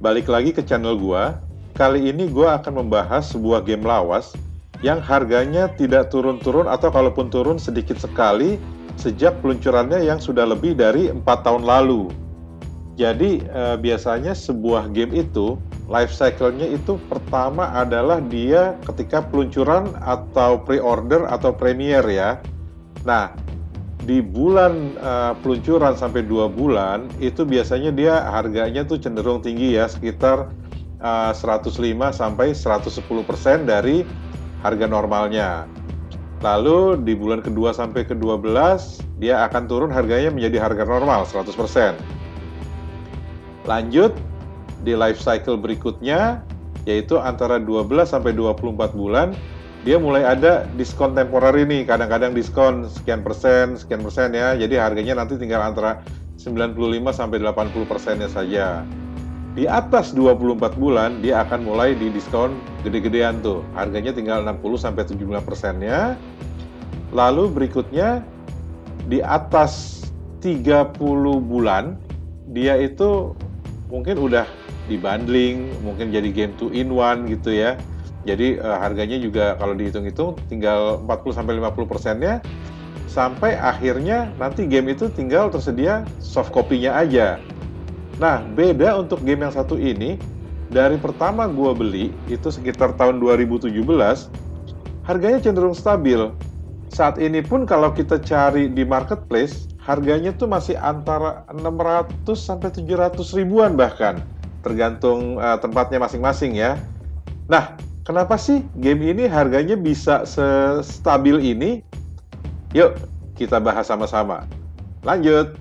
balik lagi ke channel gua. Kali ini gua akan membahas sebuah game lawas yang harganya tidak turun-turun atau kalaupun turun sedikit sekali sejak peluncurannya yang sudah lebih dari empat tahun lalu. Jadi eh, biasanya sebuah game itu life cycle-nya itu pertama adalah dia ketika peluncuran atau pre-order atau premier ya. Nah, di bulan uh, peluncuran sampai dua bulan itu biasanya dia harganya tuh cenderung tinggi ya sekitar uh, 105 sampai 110 persen dari harga normalnya. Lalu di bulan kedua sampai ke 12 dia akan turun harganya menjadi harga normal 100 persen. Lanjut di life cycle berikutnya yaitu antara 12 sampai 24 bulan dia mulai ada diskon temporer ini kadang-kadang diskon sekian persen sekian persen ya. Jadi harganya nanti tinggal antara 95 sampai 80 persennya saja. Di atas 24 bulan dia akan mulai di diskon gede-gedean tuh. Harganya tinggal 60 sampai 75 persennya. Lalu berikutnya di atas 30 bulan dia itu mungkin udah dibundling mungkin jadi game 2 in 1 gitu ya jadi uh, harganya juga kalau dihitung-hitung tinggal 40 sampai 50 persennya sampai akhirnya nanti game itu tinggal tersedia soft copy-nya aja. Nah, beda untuk game yang satu ini dari pertama gua beli itu sekitar tahun 2017 harganya cenderung stabil. Saat ini pun kalau kita cari di marketplace harganya tuh masih antara 600 sampai 700 ribuan bahkan tergantung uh, tempatnya masing-masing ya. Nah, Kenapa sih game ini harganya bisa stabil ini? Yuk, kita bahas sama-sama. Lanjut.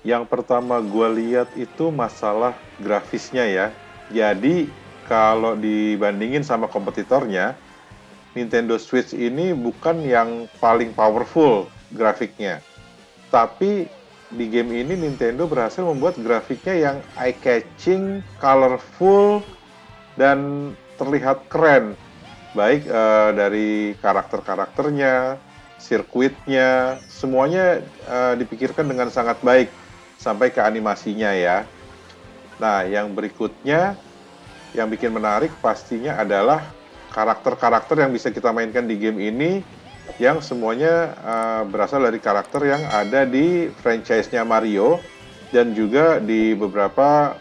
Yang pertama gue lihat itu masalah grafisnya ya. Jadi kalau dibandingin sama kompetitornya, Nintendo Switch ini bukan yang paling powerful grafiknya. Tapi di game ini Nintendo berhasil membuat grafiknya yang eye-catching, colorful, dan terlihat keren. Baik uh, dari karakter-karakternya, sirkuitnya, semuanya uh, dipikirkan dengan sangat baik sampai ke animasinya ya. Nah, yang berikutnya yang bikin menarik pastinya adalah karakter-karakter yang bisa kita mainkan di game ini yang semuanya uh, berasal dari karakter yang ada di franchise-nya Mario dan juga di beberapa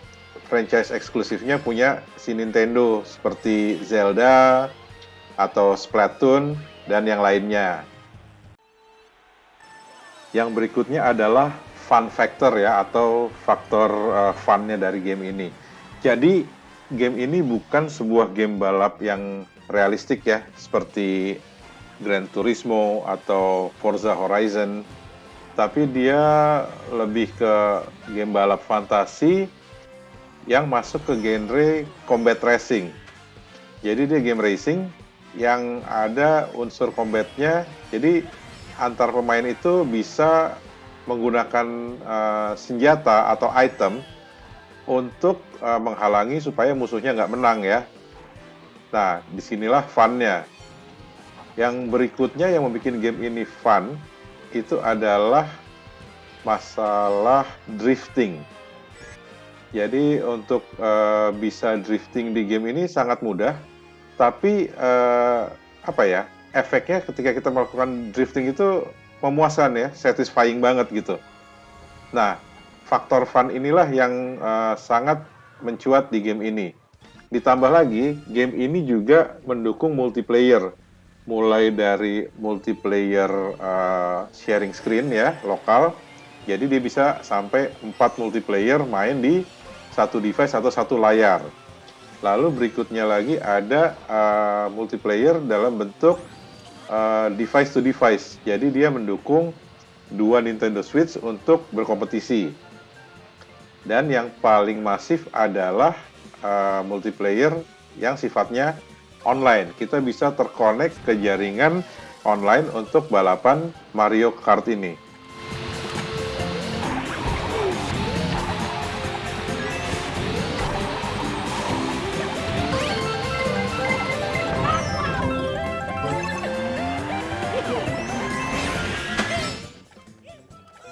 franchise eksklusifnya punya si Nintendo seperti Zelda atau Splatoon dan yang lainnya. Yang berikutnya adalah fun factor ya atau faktor uh, funnya dari game ini. Jadi game ini bukan sebuah game balap yang realistik ya, seperti Gran Turismo atau Forza Horizon, tapi dia lebih ke game balap fantasi yang masuk ke genre combat racing. Jadi dia game racing yang ada unsur combatnya, jadi antar pemain itu bisa menggunakan uh, senjata atau item untuk uh, menghalangi supaya musuhnya nggak menang ya. Nah, di sinilah funnya. Yang berikutnya yang membuat game ini fun itu adalah masalah drifting. Jadi untuk uh, bisa drifting di game ini sangat mudah, tapi uh, apa ya efeknya ketika kita melakukan drifting itu memuaskan ya, satisfying banget gitu. Nah, faktor fun inilah yang uh, sangat mencuat di game ini. Ditambah lagi, game ini juga mendukung multiplayer, mulai dari multiplayer uh, sharing screen ya, lokal. Jadi dia bisa sampai 4 multiplayer main di satu device atau satu layar. Lalu berikutnya lagi ada uh, multiplayer dalam bentuk uh, device to device. Jadi dia mendukung dua Nintendo Switch untuk berkompetisi. Dan yang paling masif adalah uh, multiplayer yang sifatnya online. Kita bisa terkonek ke jaringan online untuk balapan Mario Kart ini.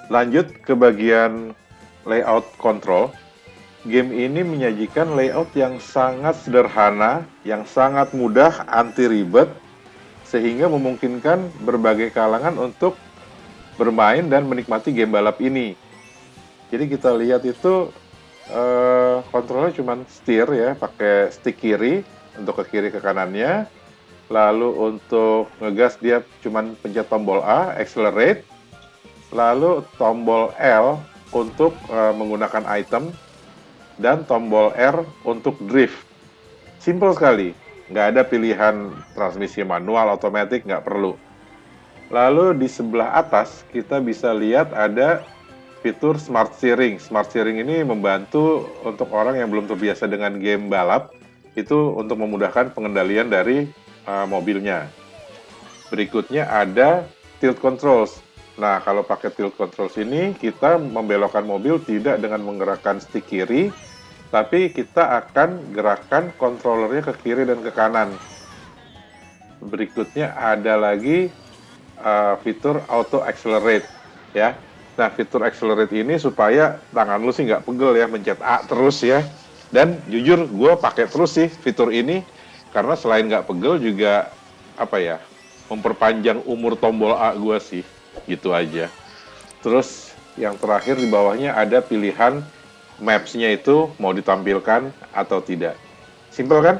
Lanjut ke bagian layout control. Game ini menyajikan layout yang sangat sederhana, yang sangat mudah, anti ribet, sehingga memungkinkan berbagai kalangan untuk bermain dan menikmati game balap ini. Jadi kita lihat itu uh, kontrolnya cuma setir ya, pakai stick kiri untuk ke kiri ke kanannya. Lalu untuk ngegas dia cuma pencet tombol A, accelerate. Lalu tombol L untuk uh, menggunakan item dan tombol R untuk drift. Simple sekali, nggak ada pilihan transmisi manual, otomatis, nggak perlu. Lalu di sebelah atas kita bisa lihat ada fitur Smart Steering. Smart Steering ini membantu untuk orang yang belum terbiasa dengan game balap itu untuk memudahkan pengendalian dari uh, mobilnya. Berikutnya ada tilt controls. Nah, kalau pakai tilt controls ini kita membelokkan mobil tidak dengan menggerakkan stick kiri, tapi kita akan gerakkan kontrolernya ke kiri dan ke kanan. Berikutnya ada lagi uh, fitur auto accelerate ya Nah, fitur accelerate ini supaya tangan lu sih nggak pegel ya, mencet A terus ya. Dan jujur, gue pakai terus sih fitur ini, karena selain nggak pegel juga, apa ya, memperpanjang umur tombol A gue sih, gitu aja. Terus yang terakhir di bawahnya ada pilihan maps-nya itu mau ditampilkan atau tidak. Simple kan?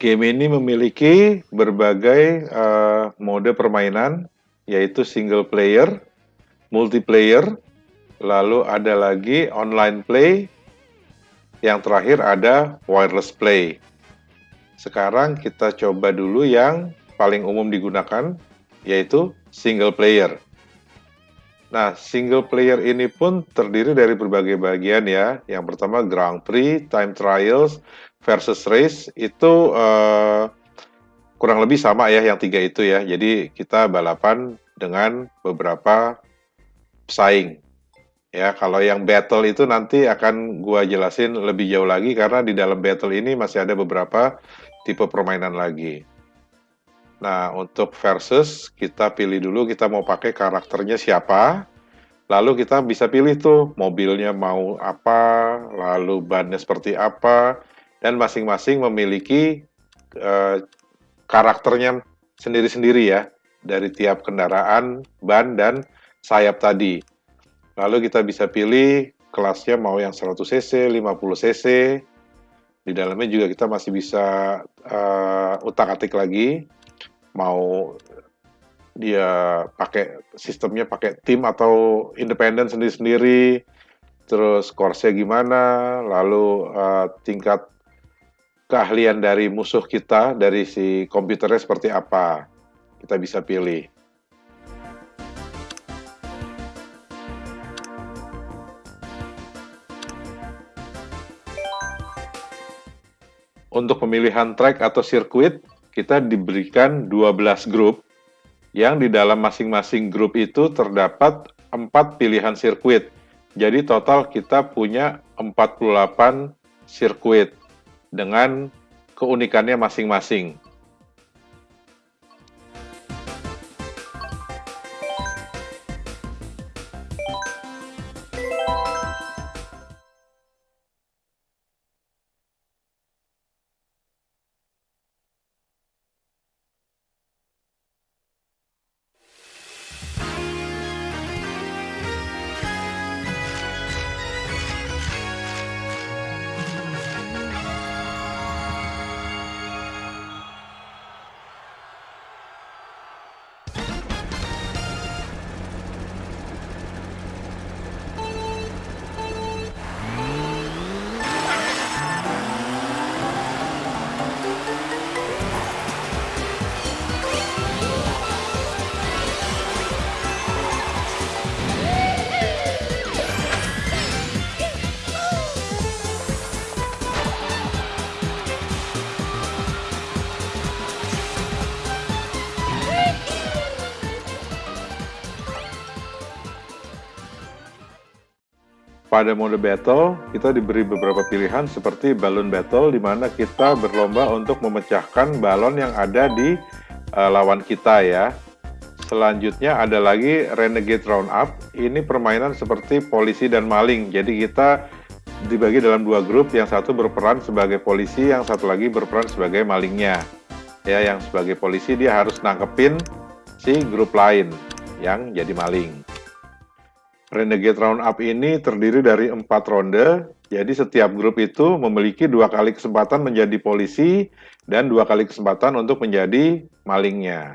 Game ini memiliki berbagai uh, mode permainan, yaitu single player, multiplayer, lalu ada lagi online play, yang terakhir ada wireless play. Sekarang kita coba dulu yang paling umum digunakan, yaitu single player. Nah, single player ini pun terdiri dari berbagai bagian ya. Yang pertama Grand Prix, Time Trials, versus race itu uh, kurang lebih sama ya yang tiga itu ya. Jadi kita balapan dengan beberapa pesaing. Ya, kalau yang battle itu nanti akan gua jelasin lebih jauh lagi karena di dalam battle ini masih ada beberapa tipe permainan lagi. Nah, untuk versus kita pilih dulu kita mau pakai karakternya siapa. Lalu kita bisa pilih tuh mobilnya mau apa, lalu bannya seperti apa, dan masing-masing memiliki uh, karakternya sendiri-sendiri ya dari tiap kendaraan, ban dan sayap tadi. Lalu kita bisa pilih kelasnya mau yang 100 cc, 50 cc. Di dalamnya juga kita masih bisa uh, utak-atik lagi mau dia pakai sistemnya pakai tim atau independen sendiri-sendiri terus course gimana lalu uh, tingkat keahlian dari musuh kita, dari si komputernya seperti apa. Kita bisa pilih. Untuk pemilihan track atau sirkuit, kita diberikan 12 grup, yang di dalam masing-masing grup itu terdapat 4 pilihan sirkuit. Jadi total kita punya 48 sirkuit dengan keunikannya masing-masing. Pada mode battle, kita diberi beberapa pilihan seperti balloon battle, di mana kita berlomba untuk memecahkan balon yang ada di uh, lawan kita ya. Selanjutnya ada lagi Renegade Roundup. Ini permainan seperti polisi dan maling. Jadi kita dibagi dalam dua grup, yang satu berperan sebagai polisi, yang satu lagi berperan sebagai malingnya. Ya, yang sebagai polisi dia harus nangkepin si grup lain yang jadi maling. Renegade Roundup ini terdiri dari empat ronde, jadi setiap grup itu memiliki dua kali kesempatan menjadi polisi dan dua kali kesempatan untuk menjadi malingnya.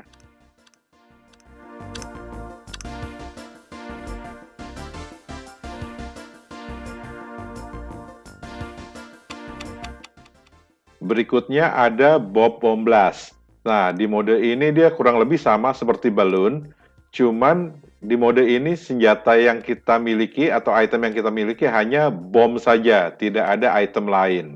Berikutnya ada Bob Bomb Blast. Nah, di mode ini dia kurang lebih sama seperti balloon, cuman di mode ini senjata yang kita miliki atau item yang kita miliki hanya bom saja, tidak ada item lain.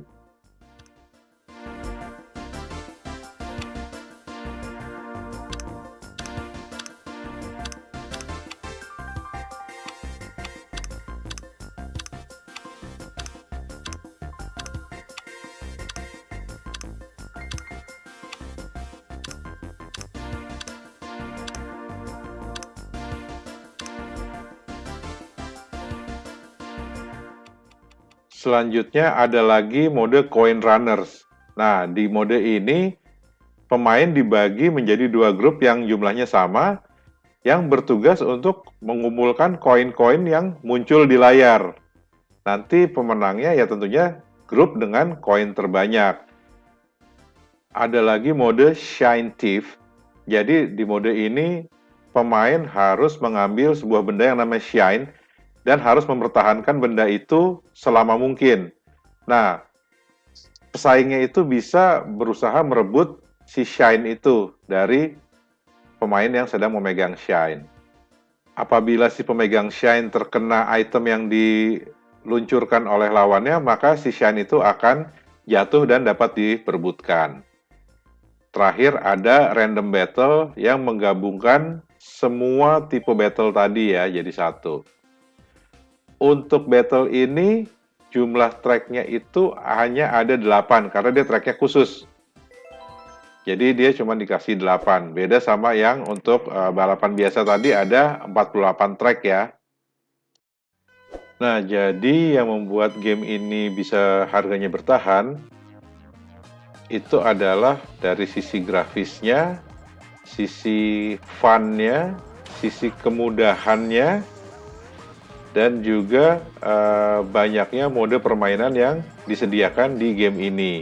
Selanjutnya ada lagi mode Coin Runners. Nah, di mode ini pemain dibagi menjadi dua grup yang jumlahnya sama, yang bertugas untuk mengumpulkan koin-koin yang muncul di layar. Nanti pemenangnya ya tentunya grup dengan koin terbanyak. Ada lagi mode Shine Thief. Jadi di mode ini pemain harus mengambil sebuah benda yang namanya Shine dan harus mempertahankan benda itu selama mungkin. Nah, pesaingnya itu bisa berusaha merebut si shine itu dari pemain yang sedang memegang shine. Apabila si pemegang shine terkena item yang diluncurkan oleh lawannya, maka si shine itu akan jatuh dan dapat diperbutkan. Terakhir ada random battle yang menggabungkan semua tipe battle tadi ya jadi satu untuk battle ini jumlah tracknya itu hanya ada 8 karena dia tracknya khusus. Jadi dia cuma dikasih 8. Beda sama yang untuk uh, balapan biasa tadi ada 48 track ya. Nah, jadi yang membuat game ini bisa harganya bertahan itu adalah dari sisi grafisnya, sisi funnya, sisi kemudahannya, dan juga uh, banyaknya mode permainan yang disediakan di game ini.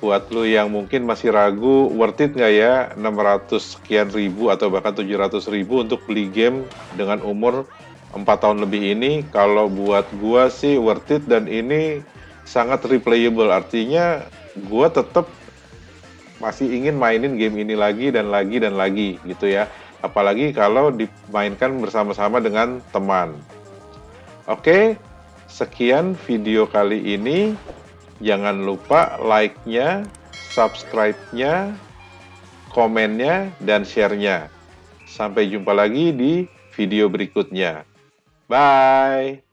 Buat lo yang mungkin masih ragu, worth it nggak ya 600 sekian ribu atau bahkan 700 ribu untuk beli game dengan umur 4 tahun lebih ini? Kalau buat gua sih worth it dan ini sangat replayable. Artinya gua tetap masih ingin mainin game ini lagi dan lagi dan lagi gitu ya. Apalagi kalau dimainkan bersama-sama dengan teman. Oke, sekian video kali ini. Jangan lupa like-nya, subscribe-nya, komennya, dan share-nya. Sampai jumpa lagi di video berikutnya. Bye!